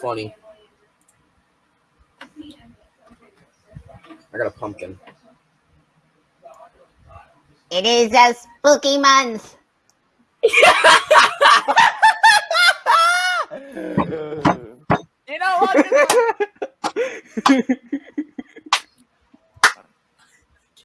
funny. I got a pumpkin. It is a spooky month. You know what?